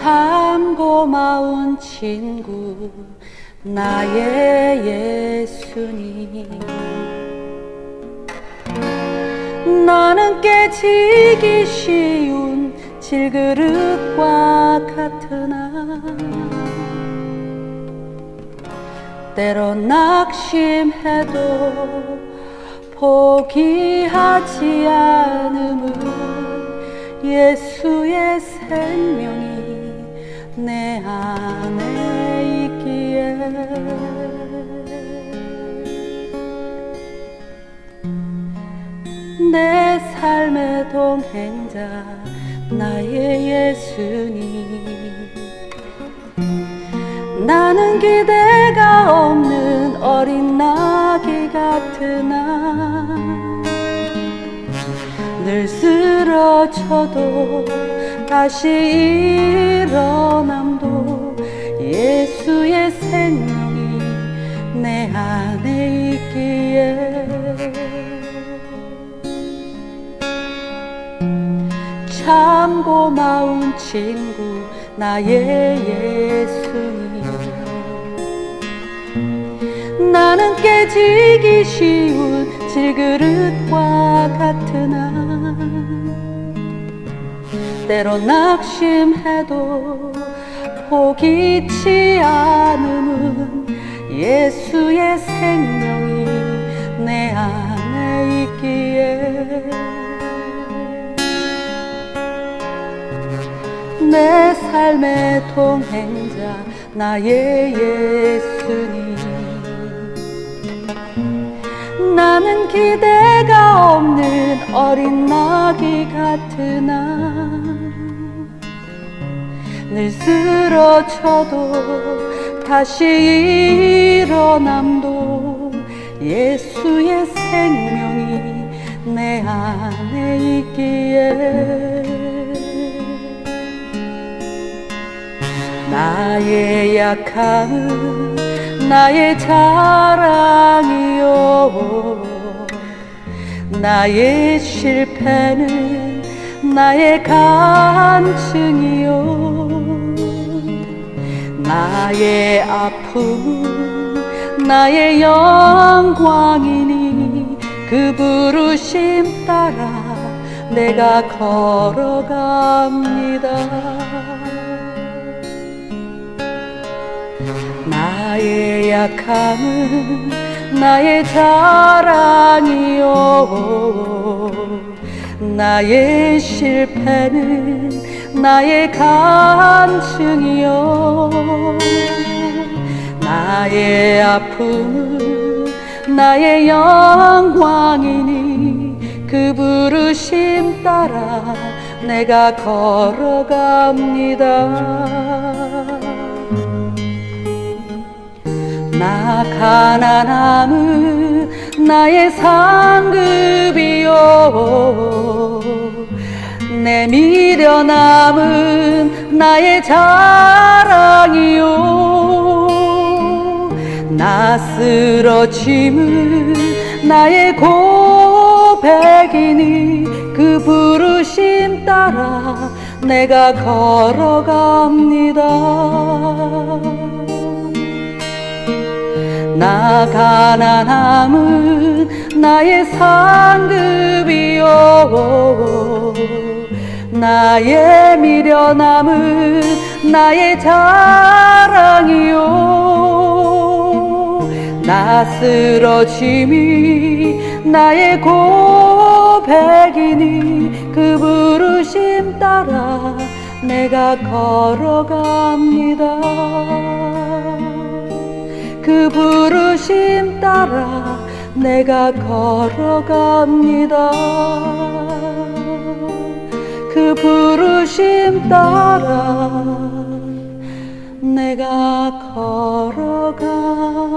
참 고마운 친구 나의 예수님. 나는 깨지기 쉬운 질그릇과 같으나 때로 낙심해도 포기하지 않음은 예수의 생명이 내 안에 있기에. 내 삶의 동행자 나의 예수님. 나는 기대가 없는 어린 나귀 같으나 늘 쓰러져도 다시 일어남도 예수의 생명이 내 안에 있기에. 참 고마운 친구 나의 예수님. 나는 깨지기 쉬운 질그릇과 같으나 때로 낙심해도 포기치 않음은 예수의 생명이 내 안에 있기에. 내 삶의 동행자 나의 예수님. 나는 기대가 없는 어린 나 귀 같으나 늘 쓰러져도 다시 일어남도 예수의 생명이 내 안에 있기에 나의 약함은 나의 자랑이요 나의 실패는 나의 간증이요. 나의 아픔 나의 영광이니 그 부르심 따라 내가 걸어갑니다. 나의 약함은 나의 자랑이요. 나의 실패는 나의 간증이요. 나의 아픔은 나의 영광이니 그 부르심 따라 내가 걸어갑니다 나 가난함은 나의 상급이요. 내 미련함은 나의 자랑이요. 나 쓰러짐은 나의 고백이니 그 부르심 따라 내가 걸어갑니다 나 가난함은 나의 상급이요. 나의 미련함은 나의 자랑이요. 나 쓰러짐이 나의 고백이니 그 부르심 따라 내가 걸어갑니다 그 부르심 따라 내가 걸어갑니다. 그 부르심 따라 내가 걸어갑니다